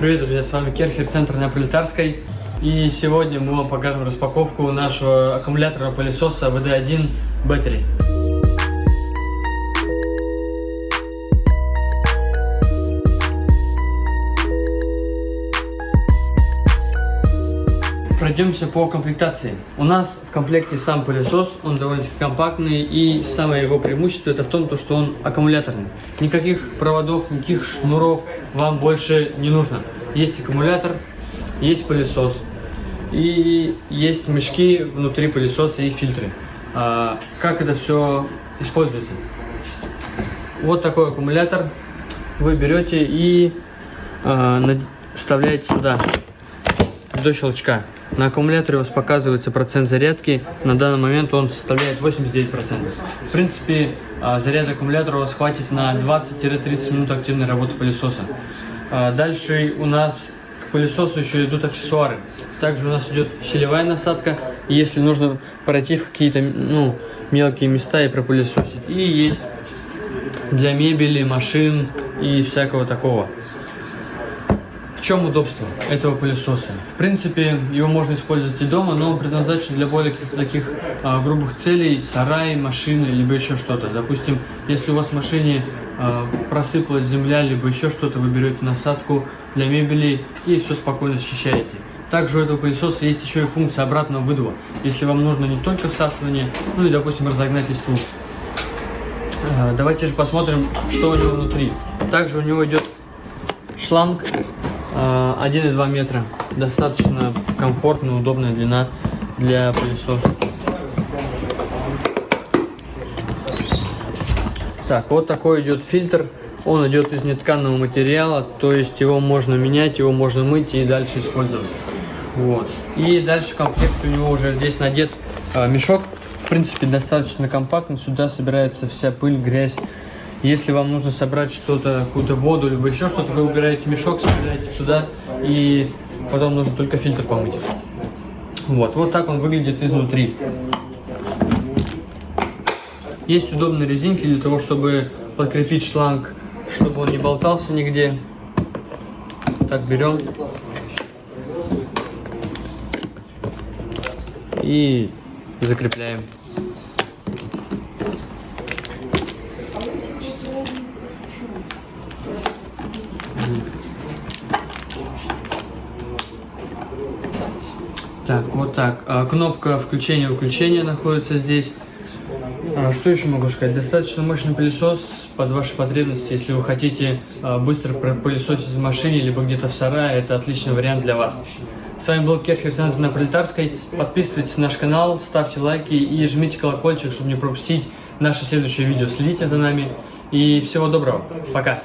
Привет, друзья, с вами Керхер, центр на Пролетарской. И сегодня мы вам покажем распаковку нашего аккумулятора пылесоса VD1 Battery. Пройдемся по комплектации. У нас в комплекте сам пылесос, он довольно-таки компактный, и самое его преимущество это в том, что он аккумуляторный. Никаких проводов, никаких шнуров вам больше не нужно. Есть аккумулятор, есть пылесос, и есть мешки внутри пылесоса и фильтры. А, как это все используется? Вот такой аккумулятор вы берете и а, вставляете сюда до щелчка. На аккумуляторе у вас показывается процент зарядки. На данный момент он составляет 89%. В принципе, а, заряд аккумулятора у вас хватит на 20-30 минут активной работы пылесоса. А, дальше у нас к пылесосу еще идут аксессуары. Также у нас идет щелевая насадка, если нужно пройти в какие-то ну, мелкие места и пропылесосить. И есть для мебели, машин и всякого такого. В чем удобство этого пылесоса? В принципе, его можно использовать и дома, но он предназначен для более таких а, грубых целей, сарай, машины, либо еще что-то. Допустим, если у вас в машине а, просыпалась земля, либо еще что-то, вы берете насадку для мебели и все спокойно счищаете. Также у этого пылесоса есть еще и функция обратного выдува. Если вам нужно не только всасывание, ну и, допустим, разогнать листву. А, давайте же посмотрим, что у него внутри. Также у него идет шланг 1,2 метра. Достаточно комфортная, удобная длина для пылесоса. Так, вот такой идет фильтр. Он идет из нетканного материала, то есть его можно менять, его можно мыть и дальше использовать. Вот. И дальше в комплекте у него уже здесь надет э, мешок. В принципе, достаточно компактный. Сюда собирается вся пыль, грязь если вам нужно собрать что-то, какую-то воду, либо еще что-то, вы убираете мешок, собираете туда, и потом нужно только фильтр помыть. Вот, вот так он выглядит изнутри. Есть удобные резинки для того, чтобы подкрепить шланг, чтобы он не болтался нигде. Так, берем. И закрепляем. Так, вот так. А, кнопка включения-выключения находится здесь. А, что еще могу сказать? Достаточно мощный пылесос под ваши потребности. Если вы хотите а, быстро пылесосить в машине, либо где-то в сарае, это отличный вариант для вас. С вами был Керхер Центр на Пролетарской. Подписывайтесь на наш канал, ставьте лайки и жмите колокольчик, чтобы не пропустить наше следующее видео. Следите за нами и всего доброго. Пока!